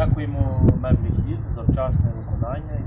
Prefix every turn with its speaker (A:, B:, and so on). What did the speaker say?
A: Дякуємо меблі хід за вчасне виконання.